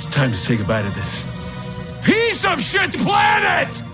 It's time to say goodbye to this piece of shit planet!